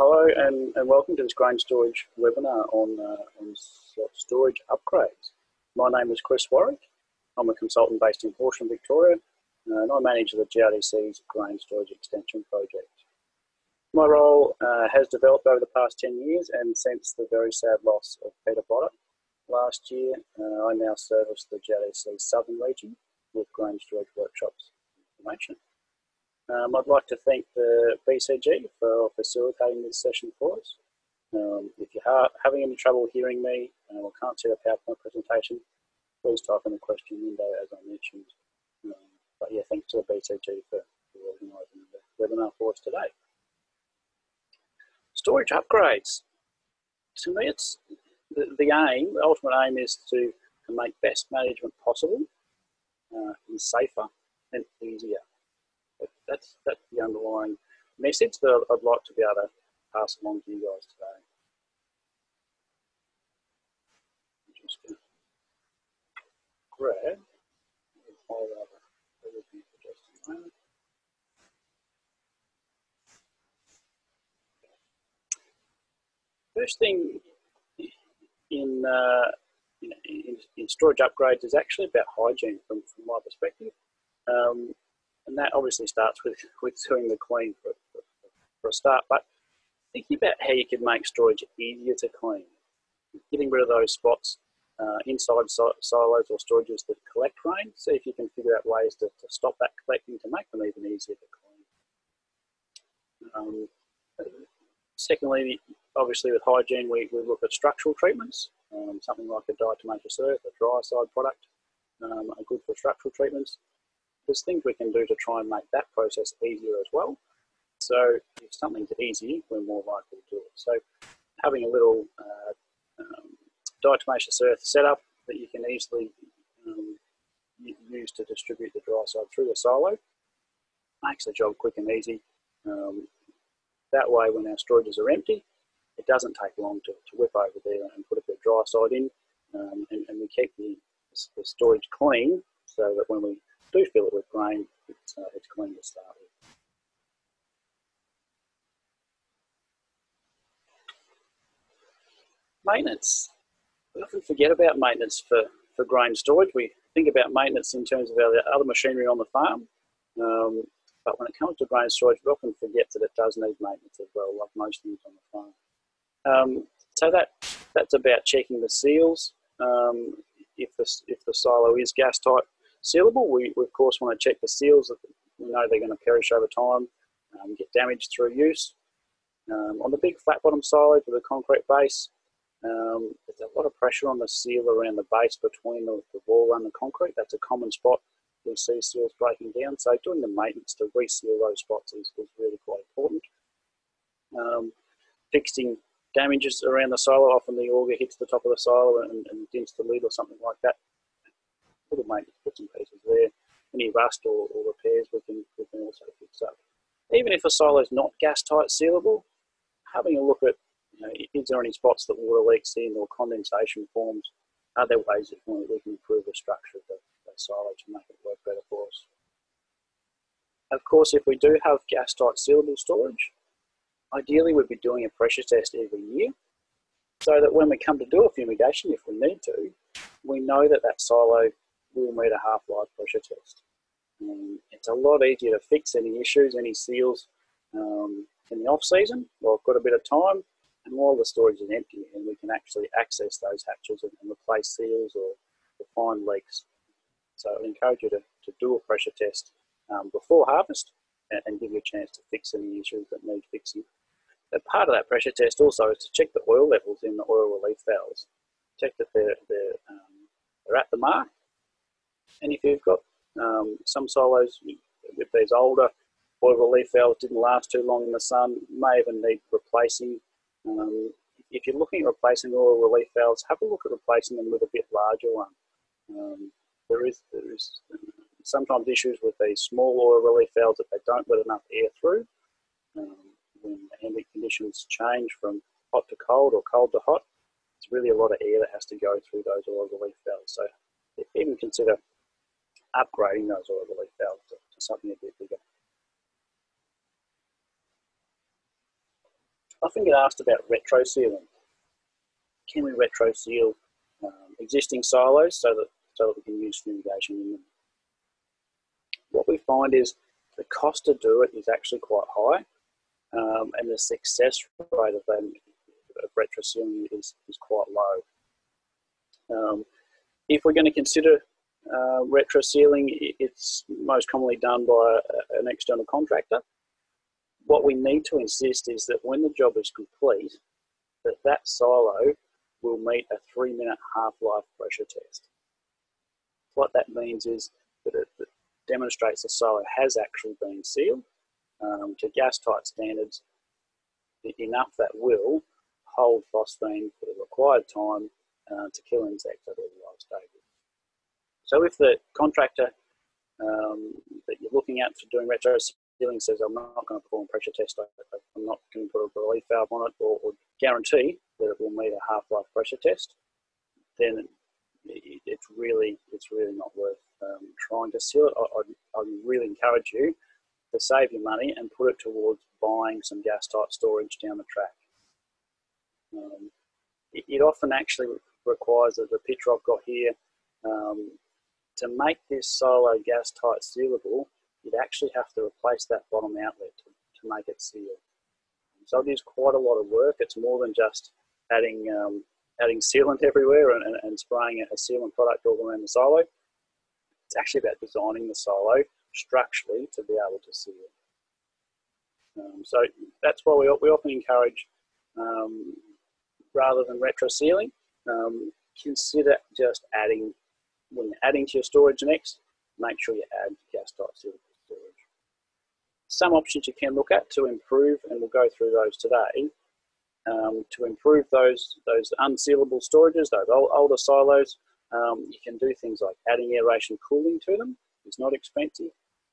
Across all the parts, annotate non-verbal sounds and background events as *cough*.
hello and, and welcome to this grain storage webinar on, uh, on storage upgrades. My name is Chris Warwick. I'm a consultant based in Horsham, Victoria, uh, and I manage the GRDC's grain storage extension project. My role uh, has developed over the past 10 years and since the very sad loss of Peter Botta last year, uh, I now service the GRDC Southern region with grain storage workshops information. Um, I'd like to thank the BCG for facilitating this session for us. Um, if you're having any trouble hearing me uh, or can't see the PowerPoint presentation, please type in the question window as I mentioned. Um, but yeah, thanks to the BCG for, for organising the webinar for us today. Storage upgrades. To me, it's the, the aim, the ultimate aim is to, to make best management possible uh, and safer and easier that's that's the underlying message that I'd like to be able to pass along to you guys today. Just grab First thing in, uh, in, in, storage upgrades is actually about hygiene from, from my perspective. Um, and that obviously starts with, with doing the clean for, for, for a start. But thinking about how you can make storage easier to clean, getting rid of those spots uh, inside silos or storages that collect rain. See if you can figure out ways to, to stop that collecting to make them even easier to clean. Um, secondly, obviously with hygiene, we, we look at structural treatments, um, something like a diatomaceous earth, a Dryacide product, um, are good for structural treatments there's things we can do to try and make that process easier as well. So if something's easy, we're more likely to do it. So having a little uh, um, diatomaceous earth setup that you can easily um, use to distribute the Dryacide through the silo makes the job quick and easy. Um, that way when our storages are empty, it doesn't take long to, to whip over there and put a bit of Dryacide in um, and, and, we keep the, the storage clean so that when we do fill it with grain, it's, uh, it's clean to start with. Maintenance. We often forget about maintenance for, for grain storage. We think about maintenance in terms of our other machinery on the farm. Um, but when it comes to grain storage, we often forget that it does need maintenance as well, like most things on the farm. Um, so that that's about checking the seals. Um, if the if the silo is gas tight, sealable, we, we of course want to check the seals that we know they're going to perish over time, um, get damaged through use. Um, on the big flat bottom silos with a concrete base, um, there's a lot of pressure on the seal around the base between the, the wall and the concrete. That's a common spot we see seals breaking down. So doing the maintenance to reseal those spots is, is really quite important. Um, fixing damages around the silo, often the auger hits the top of the silo and, and dents the lid or something like that little maintenance bits and pieces there. Any rust or, or repairs we can, we can also fix up. Even if a silo is not gas tight sealable, having a look at you know, is there any spots that water leaks in or condensation forms? Are there ways that we can improve the structure of the, the silo to make it work better for us? Of course, if we do have gas tight sealable storage, ideally we'd be doing a pressure test every year so that when we come to do a fumigation, if we need to, we know that that silo will a half-life pressure test. Um, it's a lot easier to fix any issues, any seals um, in the off-season while I've got a bit of time and while the storage is empty and we can actually access those hatches and, and replace seals or, or, find leaks. So I encourage you to, to do a pressure test um, before harvest and, and, give you a chance to fix any issues that need fixing. But part of that pressure test also is to check the oil levels in the oil relief valves. Check that they're, they're, um, they're at the mark and if you've got um, some silos with these older oil relief valves didn't last too long in the sun, may even need replacing. Um, if you're looking at replacing oil relief valves, have a look at replacing them with a bit larger one. Um, there is there is sometimes issues with these small oil relief valves that they don't let enough air through. Um, when ambient conditions change from hot to cold or cold to hot, it's really a lot of air that has to go through those oil relief valves. So even consider upgrading those oil relief valves to, to something a bit bigger. often get asked about retro sealing. Can we retro seal um, existing silos so that, so that we can use fumigation in them? What we find is the cost to do it is actually quite high um, and the success rate of, them, of retro sealing is, is quite low. Um, if we're going to consider uh, retro sealing, it's most commonly done by a, an external contractor. What we need to insist is that when the job is complete, that that silo will meet a three minute half-life pressure test. What that means is that it, demonstrates the silo has actually been sealed um, to gas tight standards enough that will hold phosphine for the required time uh, to kill insects at all low stages. So if the contractor um, that you're looking at for doing retro sealing says, I'm not going to perform a pressure test, I'm not going to put a relief valve on it or, or guarantee that it will meet a half-life pressure test, then it, it's really it's really not worth um, trying to seal it. I, I, I really encourage you to save your money and put it towards buying some gas tight storage down the track. Um, it, it, often actually requires the picture I've got here um, to make this silo gas tight sealable. You'd actually have to replace that bottom outlet to, to make it seal. So it is quite a lot of work. It's more than just adding um, adding sealant everywhere and, and, and spraying a sealant product all around the silo. It's actually about designing the silo structurally to be able to seal. Um, so that's why we, we often encourage, um, rather than retro sealing, um, consider just adding, when you're adding to your storage next, make sure you add gas tight sealable storage. Some options you can look at to improve, and we'll go through those today, um, to improve those, those unsealable storages, those old, older silos, um, you can do things like adding aeration cooling to them. It's not expensive.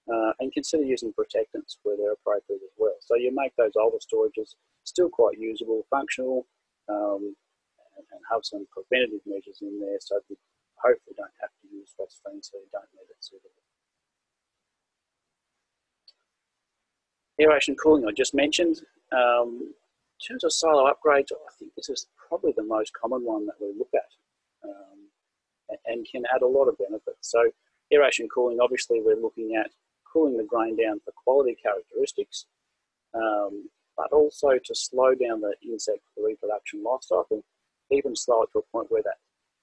Uh, and consider using protectants where they're appropriate as well. So you make those older storages still quite usable, functional, um, and, and, have some preventative measures in there so you hopefully don't have to use phosphine so you don't need it suitable. Aeration cooling I just mentioned. Um, in terms of silo upgrades, I think this is probably the most common one that we look at um, and can add a lot of benefits. So aeration cooling, obviously we're looking at cooling the grain down for quality characteristics, um, but also to slow down the insect reproduction life cycle, even slow it to a point where that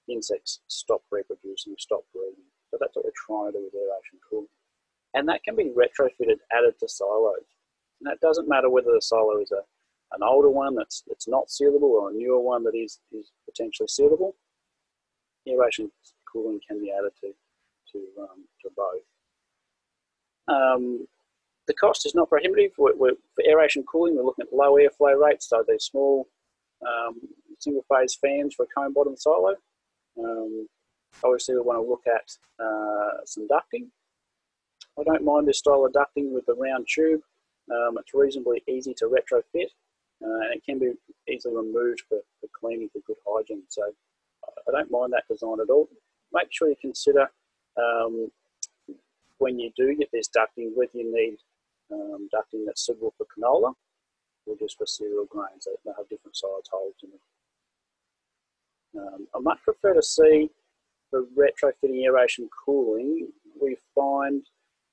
insects stop reproducing, stop breeding. So that's what we're trying to do with aeration cooling. And that can be retrofitted, added to silos. And that doesn't matter whether the silo is a an older one that's, that's not sealable or a newer one that is, is potentially sealable, aeration cooling can be added to, to, um, to both. Um, the cost is not prohibitive. We're, we're, for aeration cooling, we're looking at low airflow rates, so they're small um, single phase fans for a cone bottom silo. Um, obviously, we want to look at uh, some ducting. I don't mind this style of ducting with the round tube. Um, it's reasonably easy to retrofit uh, and it can be easily removed for, for cleaning for good hygiene. So I don't mind that design at all. Make sure you consider um, when you do get this ducting, whether you need um, ducting that's suitable for canola or just for cereal grains. They, have different size holes in them. Um, I much prefer to see the retrofitting aeration cooling. We find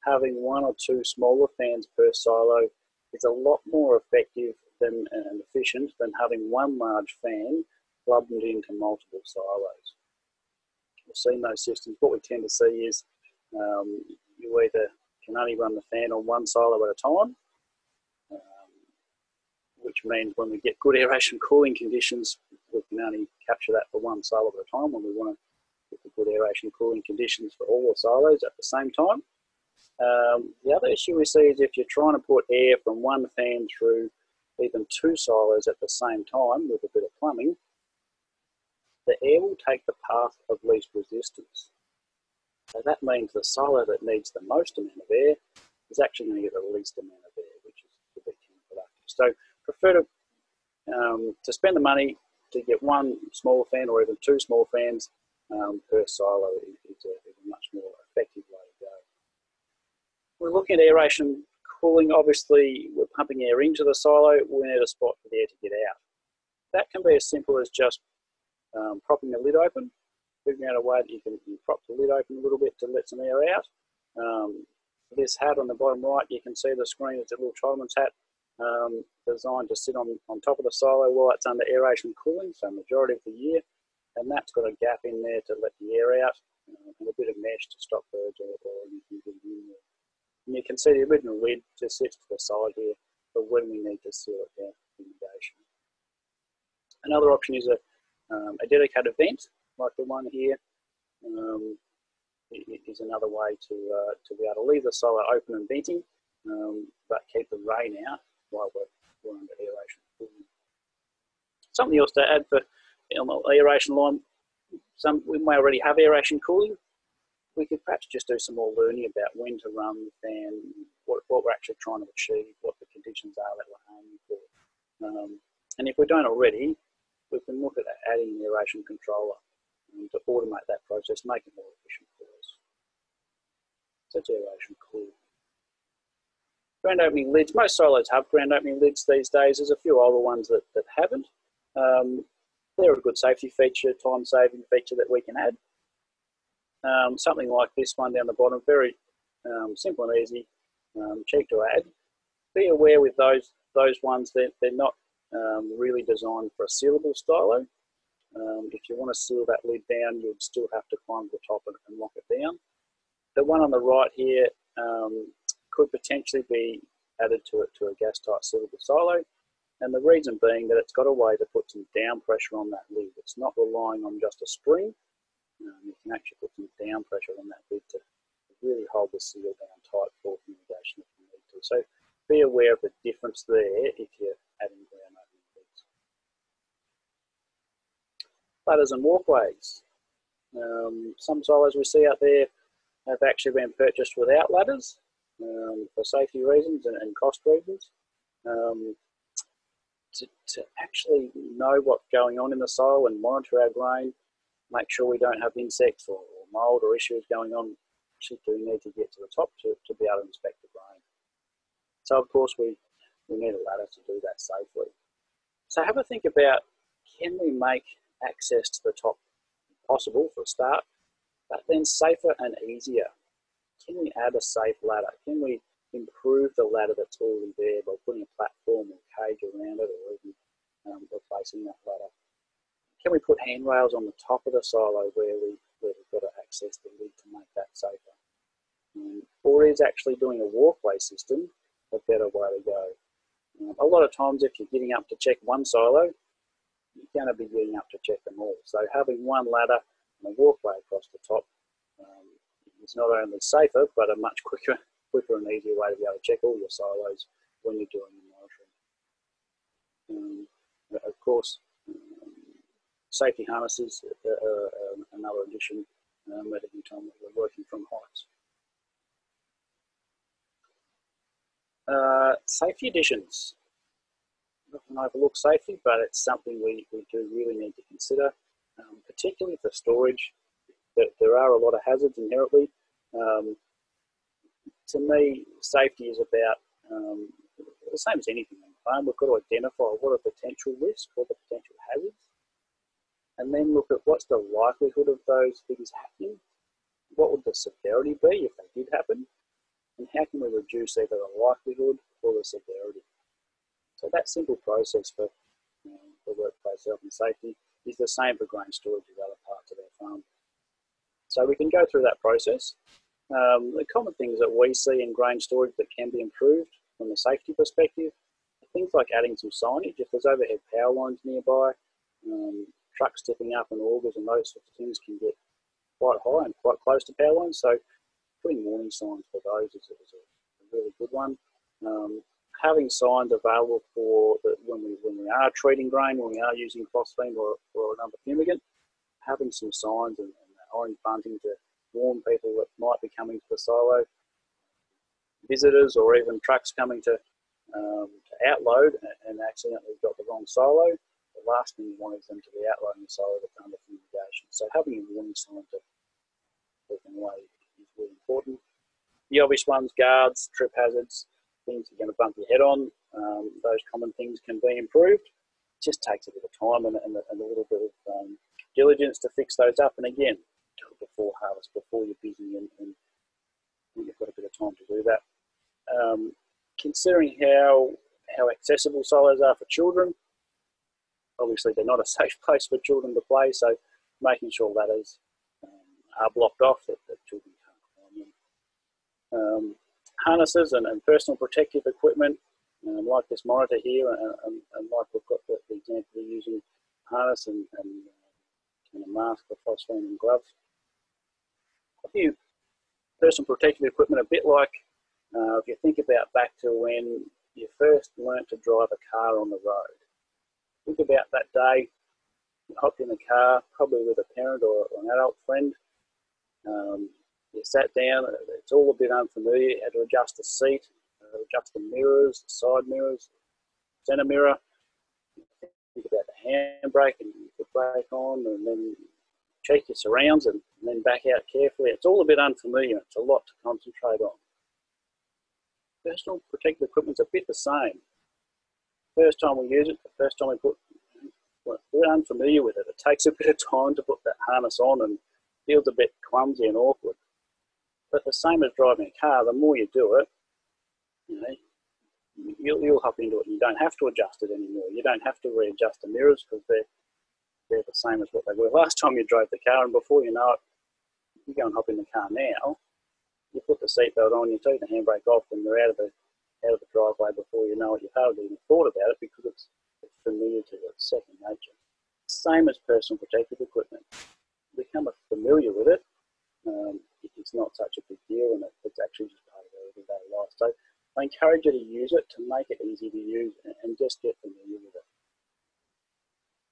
having one or two smaller fans per silo is a lot more effective than, and efficient than having one large fan plugged into multiple silos. We've seen those systems. What we tend to see is um, you either can only run the fan on one silo at a time, um, which means when we get good aeration cooling conditions, we can only capture that for one silo at a time when we want to the good aeration cooling conditions for all the silos at the same time. Um, the other issue we see is if you're trying to put air from one fan through even two silos at the same time with a bit of plumbing, the air will take the path of least resistance. So that means the silo that needs the most amount of air is actually going to get the least amount of air, which is a bit counterproductive. So prefer to, um, to spend the money to get one small fan or even two small fans um, per silo is a, is a much more effective way to go. We're looking at aeration cooling. Obviously, we're pumping air into the silo, we need a spot for the air to get out. That can be as simple as just um, propping the lid open, figuring out a way that you can, you prop the lid open a little bit to let some air out. Um, this hat on the bottom right, you can see the screen, it's a little Trollman's hat um, designed to sit on, on top of the silo while it's under aeration cooling, so majority of the year. And that's got a gap in there to let the air out uh, and a bit of mesh to stop birds or, or anything getting in there. And you can see the original lid just sits to the side here for when we need to seal it down for fumigation. Another option is a, um, a dedicated vent, like the one here. Um, is another way to uh, to be able to leave the silo open and venting, um, but keep the rain out we're, we're under aeration. Something else to add for the aeration line, some we may already have aeration cooling. We could perhaps just do some more learning about when to run the fan, what, what we're actually trying to achieve, what the conditions are that we're aiming for. Um, and if we don't already, we can look at adding an aeration controller to automate that process, make it more efficient for us. So it's aeration cool. Ground opening lids, most silos have ground opening lids these days. There's a few older ones that, that haven't. Um, they're a good safety feature, time saving feature that we can add. Um, something like this one down the bottom, very um, simple and easy, um, cheap to add. Be aware with those those ones that they're not um, really designed for a sealable silo. Um, if you want to seal that lid down, you'd still have to climb to the top and, and, lock it down. The one on the right here um, could potentially be added to it to a gas tight sealable silo. And the reason being that it's got a way to put some down pressure on that lid. It's not relying on just a spring. Um, you can actually put some down pressure on that lid to really hold the seal down tight for fumigation if you need to. So be aware of the difference there if you're adding ground opening lids. Ladders and walkways. Um, some silos we see out there have actually been purchased without ladders um, for safety reasons and, and cost reasons. Um, to, to actually know what's going on in the soil and monitor our grain, make sure we don't have insects or, or mold or issues going on, actually do need to get to the top to, to be able to inspect the grain. So of course we, we need a ladder to do that safely. So have a think about, can we make access to the top possible for a start, but then safer and easier? Can we add a safe ladder? Can we improve the ladder that's already there by putting a platform or cage around it or even um, replacing that ladder. Can we put handrails on the top of the silo where, we, where we've got to access the lid to make that safer? Um, or is actually doing a walkway system a better way to go? Um, a lot of times if you're getting up to check one silo, you're going to be getting up to check them all. So having one ladder and a walkway across the top is not only safer, but a much quicker quicker and easier way to be able to check all your silos when you're doing your monitoring. Um, of course, um, safety harnesses are, another addition um, at any time that we're working from heights. Uh, safety additions. Often overlook safety, but it's something we, we do really need to consider, um, particularly for storage. There, there are a lot of hazards inherently. Um, to me, safety is about um, the same as anything on the farm. We've got to identify what are potential risks or the potential hazards, and then look at what's the likelihood of those things happening. What would the severity be if they did happen? And how can we reduce either the likelihood or the severity? So that simple process for, um, for workplace health and safety is the same for grain storage as other parts of our farm. So we can go through that process um, the common things that we see in grain storage that can be improved from a safety perspective, are things like adding some signage. If there's overhead power lines nearby, um, trucks tipping up and augers and those sorts of things can get quite high and quite close to power lines. So putting warning signs for those is, is a, really good one. Um, having signs available for the, when we when we are treating grain, when we are using phosphine or, or another fumigant, having some signs and orange bunting to warn people that might be coming to the silo, visitors or even trucks coming to, um, to outload and accidentally got the wrong silo. The last thing you want is them to be outloading the silo that's under fumigation. So having a warning sign to keep them away is really important. The obvious ones, guards, trip hazards, things you're going to bump your head on, um, those common things can be improved. It just takes a bit of time and, and, and a little bit of um, diligence to fix those up. And again, before harvest, before you're busy, and, and you've got a bit of time to do that. Um, considering how how accessible silos are for children, obviously they're not a *laughs* safe place for children to play. So making sure that is um, are blocked off that, that children can't climb in. Um, harnesses and, and, personal protective equipment, um, like this monitor here, and, and, and like we've got the, the example of using harness and, and, uh, and a mask for phosphine and gloves. A few personal protective equipment, a bit like uh, if you think about back to when you first learnt to drive a car on the road. Think about that day, you hopped in the car, probably with a parent or an adult friend. Um, you sat down, it's all a bit unfamiliar. You had to adjust the seat, uh, adjust the mirrors, the side mirrors, center mirror. Think about the handbrake and you put brake on and then check your surrounds and, and then back out carefully. It's all a bit unfamiliar. It's a lot to concentrate on. Personal protective equipment's a bit the same. First time we use it, the first time we put, we're unfamiliar with it. It takes a bit of time to put that harness on and feels a bit clumsy and awkward. But the same as driving a car, the more you do it, you know, you'll, you'll hop into it and you don't have to adjust it anymore. You don't have to readjust the mirrors because they're, they're the same as what they were last time you drove the car. And before you know it, you go and hop in the car now, you put the seatbelt on, you take the handbrake off, and you're out of the out of the driveway before you know it. You've hardly even thought about it because it's, it's familiar to you. It's second nature. Same as personal protective equipment. You become familiar with it. Um, it's not such a big deal, and it, it's actually just part of everyday life. So I encourage you to use it to make it easy to use and, and just get familiar with it.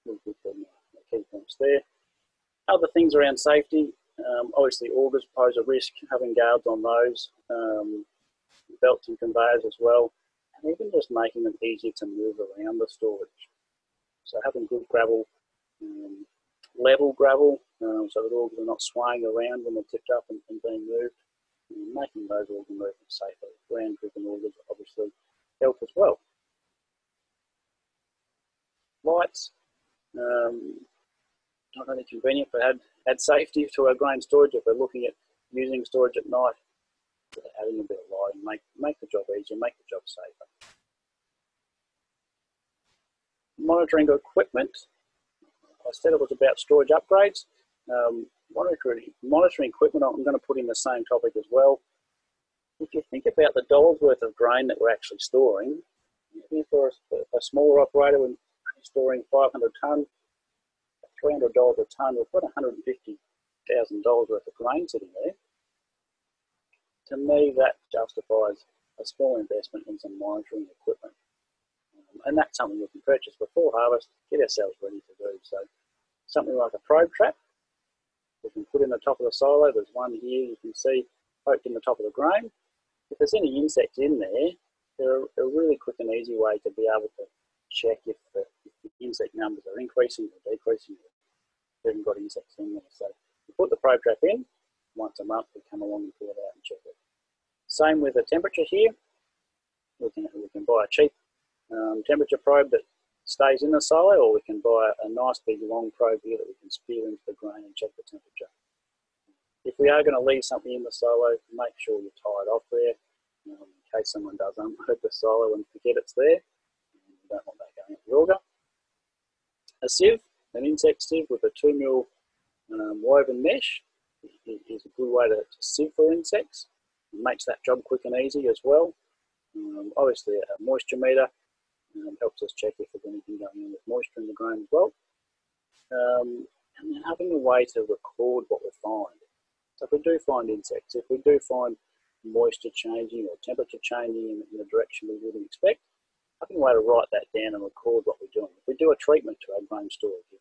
We'll put the key points there. Other things around safety, um, obviously, augers pose a risk, having guards on those, um, belts and conveyors as well, and even just making them easier to move around the storage. So having good gravel, um, level gravel, um, so that augers are not swaying around when they're tipped up and, and being moved, and making those auger movements safer. Ground driven augers obviously help as well. Lights, um, not only convenient but add, add safety to our grain storage if we're looking at using storage at night. Adding a bit of lighting, make, make the job easier, make the job safer. Monitoring equipment, I said it was about storage upgrades. Um, monitoring, monitoring equipment, I'm going to put in the same topic as well. If you think about the dollars worth of grain that we're actually storing, for a, a smaller operator, when storing 500 tonne, $300 a tonne, we've got $150,000 worth of grain sitting there. To me, that justifies a small investment in some monitoring equipment. Um, and that's something we can purchase before harvest, get ourselves ready to do. So something like a probe trap, we can put in the top of the silo. There's one here you can see poked in the top of the grain. If there's any insects in there, they're a really quick and easy way to be able to check if the, if the insect numbers are increasing or decreasing, we haven't got insects in there. So we put the probe trap in, once a month we come along and pull it out and check it. Same with the temperature here. We can, we can buy a cheap um, temperature probe that stays in the silo or we can buy a nice big long probe here that we can spear into the grain and check the temperature. If we are going to leave something in the silo, make sure you tie it off there um, in case someone does unload the silo and forget it's there. Don't want that going the auger. A sieve, an insect sieve with a 2 mil um, woven mesh is a good way to, to sieve for insects. It makes that job quick and easy as well. Um, obviously a moisture meter um, helps us check if there's anything going on with moisture in the grain as well. Um, and then having a way to record what we find. So if we do find insects, if we do find moisture changing or temperature changing in, in the direction we wouldn't expect, having a way to write that down and record what we're doing. If we do a treatment to our grain storage, if,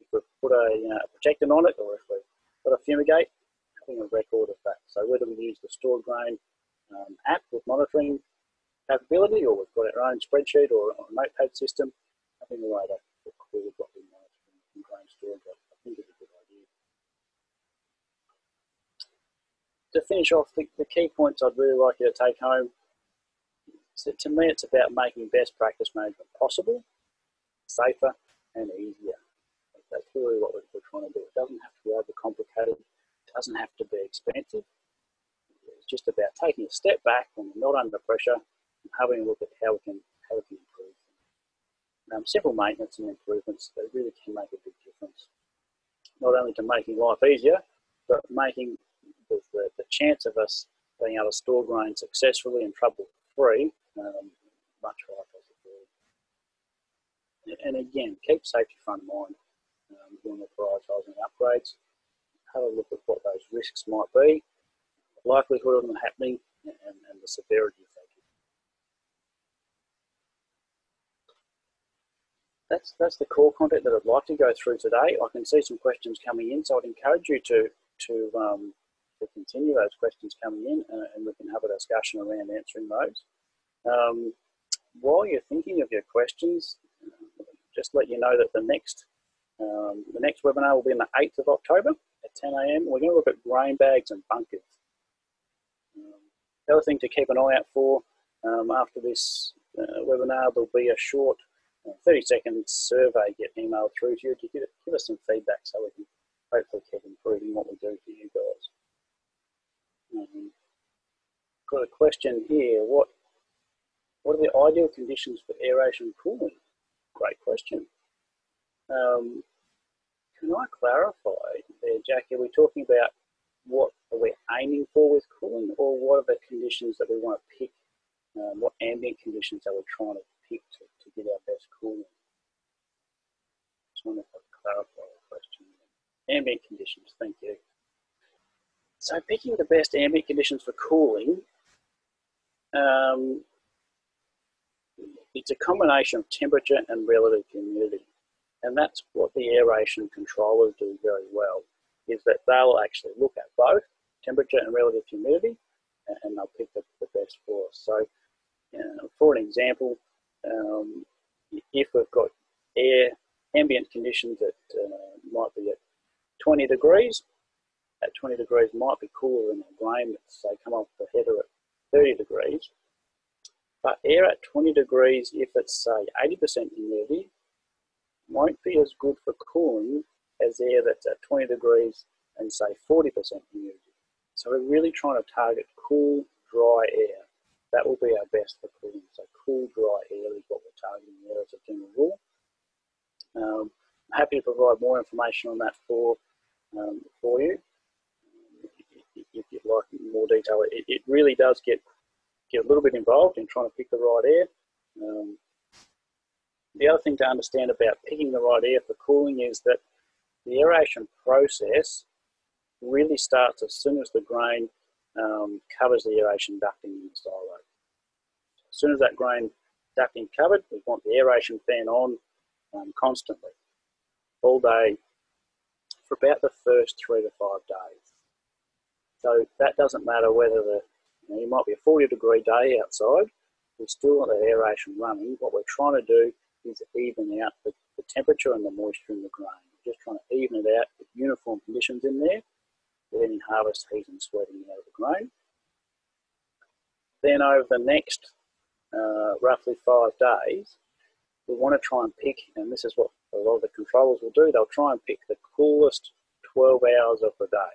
if we put a, you know, a protectant on it or if we put a fumigate, having a record of that. So whether we use the stored grain um, app with monitoring capability or we've got our own spreadsheet or, or a notepad system, having a way to record what we monitor in grain storage, I think is a good idea. To finish off, the, the key points I'd really like you to take home So to me, it's about making best practice management possible, safer, and easier. That's really what we're, trying to do. It doesn't have to be overcomplicated. It doesn't have to be expensive. It's just about taking a step back when we're not under pressure and having a look at how we can how we can improve. Um, simple maintenance and improvements that really can make a big difference. Not only to making life easier, but making the, the, the chance of us being able to store grain successfully and trouble-free um, much higher and again, keep safety front of mind um, when we're prioritising upgrades. Have a look at what those risks might be, the likelihood of them happening, and, and the severity of that. That's, that's the core content that I'd like to go through today. I can see some questions coming in, so I'd encourage you to, to, um, to continue those questions coming in and, and, we can have a discussion around answering those. Um, while you're thinking of your questions, just let you know that the next um, the next webinar will be on the 8th of October at 10 a.m. We're going to look at grain bags and bunkers. Um, the other thing to keep an eye out for um, after this uh, webinar, there'll be a short uh, 30 second survey get emailed through to you to give, give us some feedback so we can hopefully keep improving what we do for you guys. Um, got a question here. What what are the ideal conditions for aeration cooling? Great question. Um, can I clarify there, Jackie? Are we talking about what are we aiming for with cooling, or what are the conditions that we want to pick? Um, what ambient conditions are we trying to pick to, to get our best cooling? Just want to clarify the question. Ambient conditions, thank you. So picking the best ambient conditions for cooling, um, it's a combination of temperature and relative humidity. And that's what the aeration controllers do very well, is that they'll actually look at both temperature and relative humidity, and they'll pick the, the best for us. So uh, for an example, um, if we've got air ambient conditions that uh, might be at 20 degrees, at 20 degrees might be cooler than a grain that's say come off the header at 30 degrees. But air at 20 degrees, if it's say 80% humidity, won't be as good for cooling as air that's at 20 degrees and say 40% humidity. So we're really trying to target cool, dry air. That will be our best for cooling. So cool, dry air is what we're targeting there as a general rule. Um, I'm happy to provide more information on that for, um, for you. If you'd like more detail, it, it really does get get a little bit involved in trying to pick the right air. Um, the other thing to understand about picking the right air for cooling is that the aeration process really starts as soon as the grain um, covers the aeration ducting in the silo. As soon as that grain ducting covered, we want the aeration fan on um, constantly, all day, for about the first three to five days. So that doesn't matter whether the now, it might be a 40 degree day outside, we still want the aeration running. What we're trying to do is even out the, the temperature and the moisture in the grain. We're just trying to even it out with uniform conditions in there, with any harvest heat and sweating out of the grain. Then over the next uh, roughly five days, we want to try and pick, and this is what a lot of the controllers will do, they'll try and pick the coolest 12 hours of the day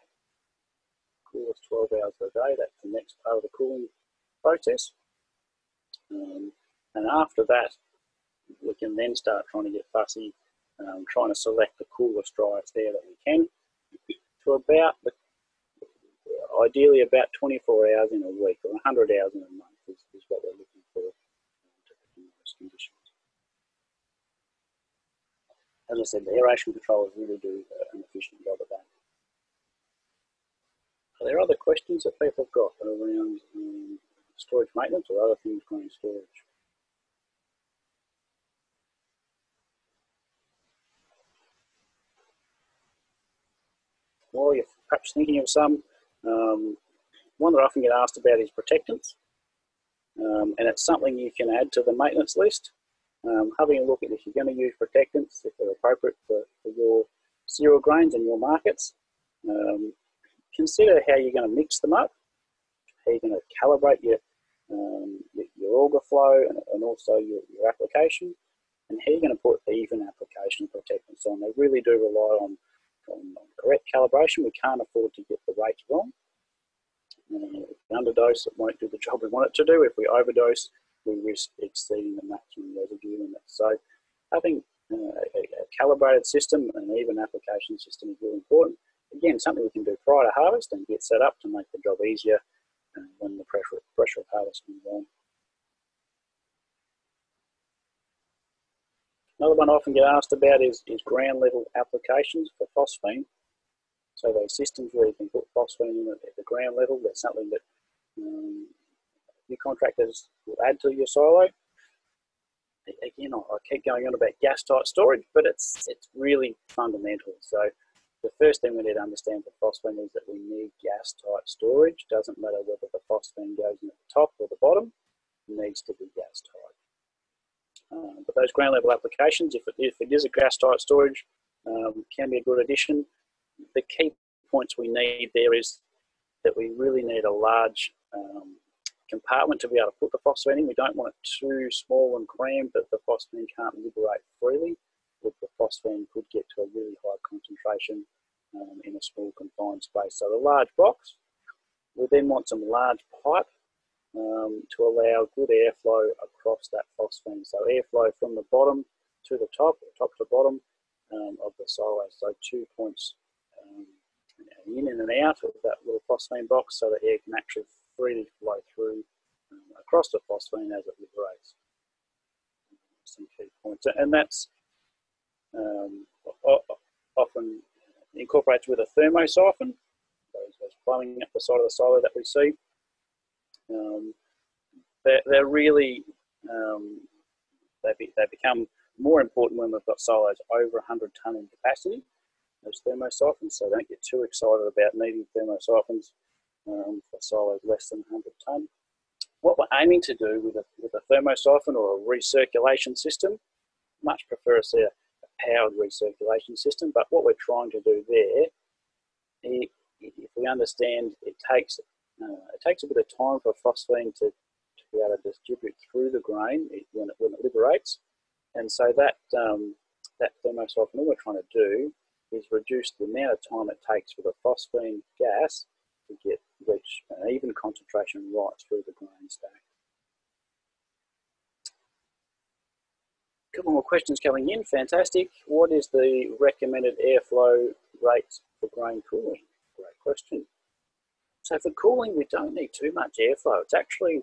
coolest 12 hours a day. That's the next part of the cooling process. Um, and after that, we can then start trying to get fussy, um, trying to select the coolest, driest air that we can to about, the, ideally about 24 hours in a week or 100 hours in a month is, is what we're looking for um, to those conditions. As I said, the aeration controllers really do an efficient job of that. Are there other questions that people have got around um, storage maintenance or other things going in storage? Well, you're perhaps thinking of some, um, one that I often get asked about is protectants. Um, and it's something you can add to the maintenance list. Um, having a look at if you're going to use protectants, if they're appropriate for, for your cereal grains and your markets. Um, consider how you're going to mix them up, how you're going to calibrate your, um, your auger flow and, and also your, your, application. And how you're going to put even application protectants on. They really do rely on, on, on correct calibration. We can't afford to get the rates wrong. We underdose, it won't do the job we want it to do. If we overdose, we risk exceeding the maximum residue limit. So having uh, a, a, calibrated system and an even application system is really important. Again, something we can do prior to harvest and get set up to make the job easier uh, when the pressure, pressure of harvest comes on. Another one I often get asked about is, is ground level applications for phosphine. So those systems where you can put phosphine in at the ground level, that's something that um, your contractors will add to your silo. Again, I keep going on about gas tight storage, but it's it's really fundamental. So the first thing we need to understand for phosphine is that we need gas tight storage. Doesn't matter whether the phosphine goes in at the top or the bottom, it needs to be gas tight. Uh, but those ground level applications, if it, if it is a gas tight storage, um, can be a good addition. The key points we need there is that we really need a large um, compartment to be able to put the phosphine in. We don't want it too small and cramped that the phosphine can't liberate freely. The phosphine could get to a really high concentration um, in a small confined space. So the large box, we then want some large pipe um, to allow good airflow across that phosphine. So airflow from the bottom to the top, top to bottom um, of the silo. So two points um, in and out of that little phosphine box so the air can actually freely flow through um, across the phosphine as it liberates. Some key points, and that's um, often incorporated with a thermosiphon, those, those plumbing up the side of the silo that we see. Um, they're, they're, really, um, they, be, they become more important when we've got silos over 100 tonne in capacity, those thermosiphons, so don't get too excited about needing thermosiphons um, for silos less than 100 tonne. What we're aiming to do with a, with a thermosiphon or a recirculation system, much prefer to see a powered recirculation system, but what we're trying to do there, if we understand it takes, uh, it takes a bit of time for phosphine to, to be able to distribute through the grain when it, when it liberates. And so that, um, that thermosiphon, all we're trying to do is reduce the amount of time it takes for the phosphine gas to get reach an even concentration right through the grain stack. Couple more questions coming in, fantastic. What is the recommended airflow rate for grain cooling? Great question. So for cooling, we don't need too much airflow. It's actually,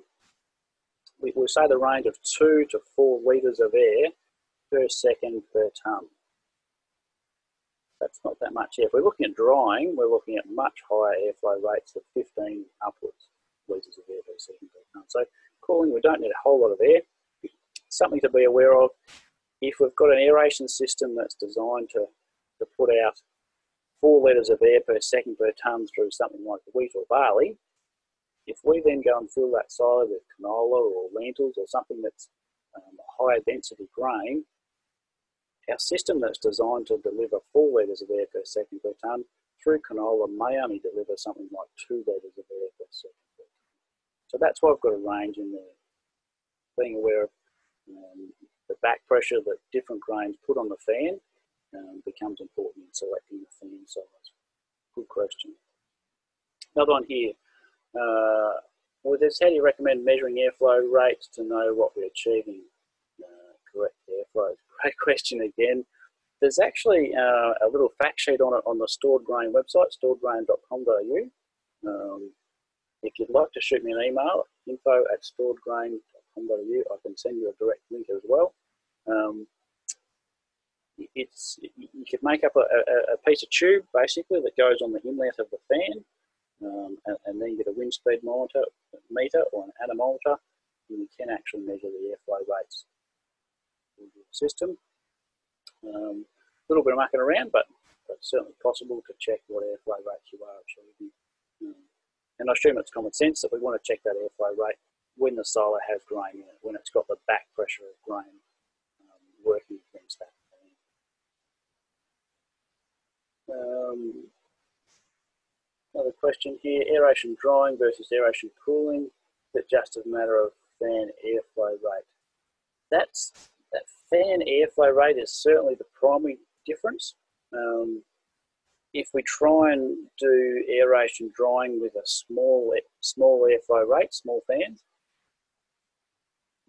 we, we say the range of two to four litres of air per second per tonne that's not that much. If we're looking at drying, we're looking at much higher airflow rates of 15 upwards litres of air per second per tonne. So cooling, we don't need a whole lot of air. Something to be aware of, if we've got an aeration system that's designed to, to put out four litres of air per second per tonne through something like wheat or barley, if we then go and fill that silo with canola or lentils or something that's um, higher density grain, our system that's designed to deliver 4 litres of air per second per tonne through canola may only deliver something like 2 litres of air per second per tonne. So that's why I've got a range in there. Being aware of um, the back pressure that different grains put on the fan um, becomes important in selecting the fan size. Good question. Another one here. Uh, with this, how do you recommend measuring airflow rates to know what we're achieving? Uh, correct airflow great *laughs* question again. There's actually uh, a little fact sheet on it on the Stored Grain website, storedgrain.com.au. Um, if you'd like to shoot me an email, info at storedgrain.com.au, I can send you a direct link as well. Um, it's you could make up a, a, a, piece of tube basically that goes on the inlet of the fan, um, and, and, then you get a wind speed monitor meter or an anemometer, and you can actually measure the airflow rates of the system. Um, a little bit of mucking around, but, but certainly possible to check what airflow rates you are achieving. Um, and I assume it's common sense that we want to check that airflow rate when the silo has grain in it, when it's got the back pressure of grain um, working against that. Um, another question here, aeration drying versus aeration cooling. that just a matter of fan airflow rate. That's, that fan airflow rate is certainly the primary difference. Um, if we try and do aeration drying with a small small airflow rate, small fans,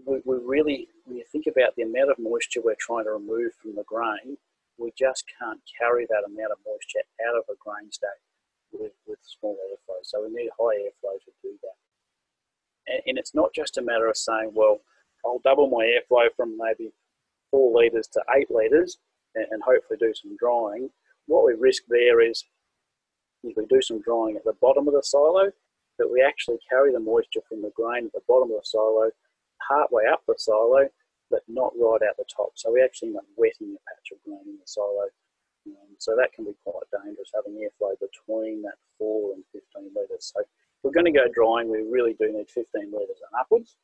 we, we really, when you think about the amount of moisture we're trying to remove from the grain, we just can't carry that amount of moisture out of a grain stack with, with small airflow. So we need high airflow to do that. And, and it's not just a matter of saying, well, I'll double my airflow from maybe four litres to eight litres and, and hopefully do some drying. What we risk there is if we do some drying at the bottom of the silo, that we actually carry the moisture from the grain at the bottom of the silo part way up the silo, but not right out the top. So we actually end up wetting a patch of grain in the silo. Um, so that can be quite dangerous, having airflow between that 4 and 15 litres. So we're going to go drying, we really do need 15 litres and upwards.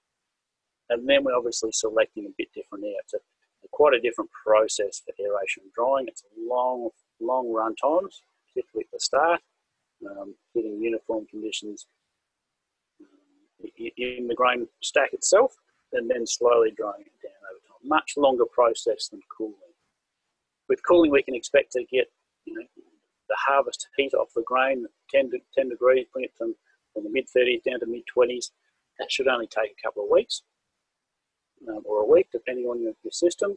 And then we're obviously selecting a bit different air. It's a, quite a different process for aeration drying. It's long, long run times, particularly at the start, um, getting uniform conditions um, in the grain stack itself and then slowly drying it down over time. Much longer process than cooling. With cooling, we can expect to get you know, the harvest heat off the grain 10, to 10 degrees, bring it from, from the mid 30s down to mid 20s. That should only take a couple of weeks um, or a week, depending on your, your system.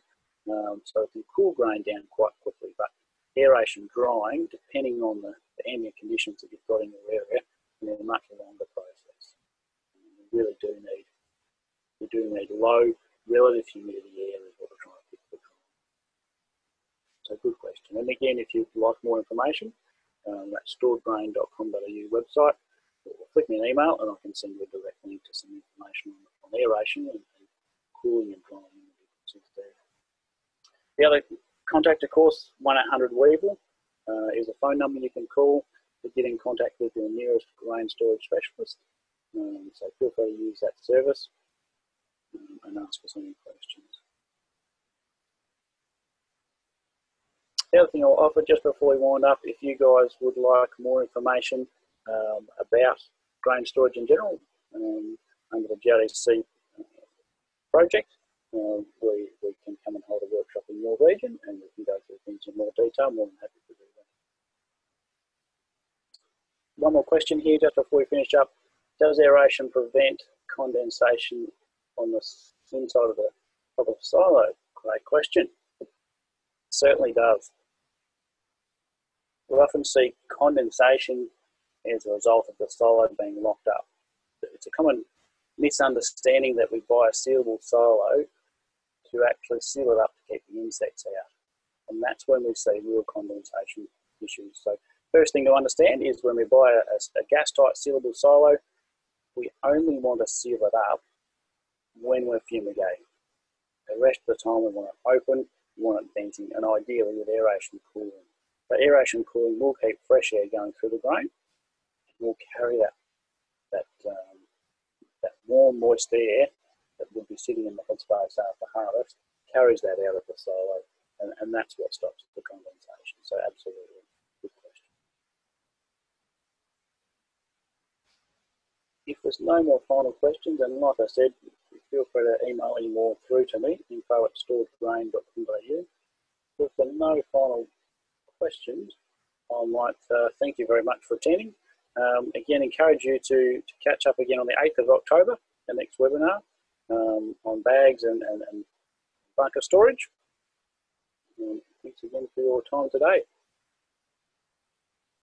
Um, so it can cool grain down quite quickly. But aeration drying, depending on the, the ambient conditions that you've got in your area, can be a much longer process. And really do need we're doing a low relative humidity air is what we're trying to pick So good question. And again, if you'd like more information, um, that's storedgrain.com.au website, or click me an email and I can send you a direct link to some information on, on aeration and, and cooling and drying the other contact, of course, 1-800-Weevil uh, is a phone number you can call to get in contact with your nearest grain storage specialist. Um, so feel free to use that service and ask us any questions. The other thing I'll offer just before we wind up, if you guys would like more information um, about grain storage in general um, under the GRDC uh, project, uh, we, we can come and hold a workshop in your region and we can go through things in more detail. More than happy to do that. One more question here just before we finish up. Does aeration prevent condensation on the inside of the, of the silo? Great question. It certainly does. We often see condensation as a result of the silo being locked up. It's a common misunderstanding that we buy a sealable silo to actually seal it up to keep the insects out. And that's when we see real condensation issues. So first thing to understand is when we buy a, a gas tight sealable silo, we only want to seal it up when we're fumigating. The rest of the time we want it open, we want it venting, and ideally with aeration cooling. But aeration cooling will keep fresh air going through the grain. and will carry that, that, um, that warm, moist air that would be sitting in the headspace after harvest, carries that out of the silo, and, and that's what stops the condensation. So absolutely, good question. If there's no more final questions, and like I said, feel free to email any more through to me, info at storedgrain.com.au. If there are no final questions, I might uh, thank you very much for attending. Um, again, encourage you to, to catch up again on the 8th of October, the next webinar, um, on bags and, and, and bunker storage. And thanks again for your time today.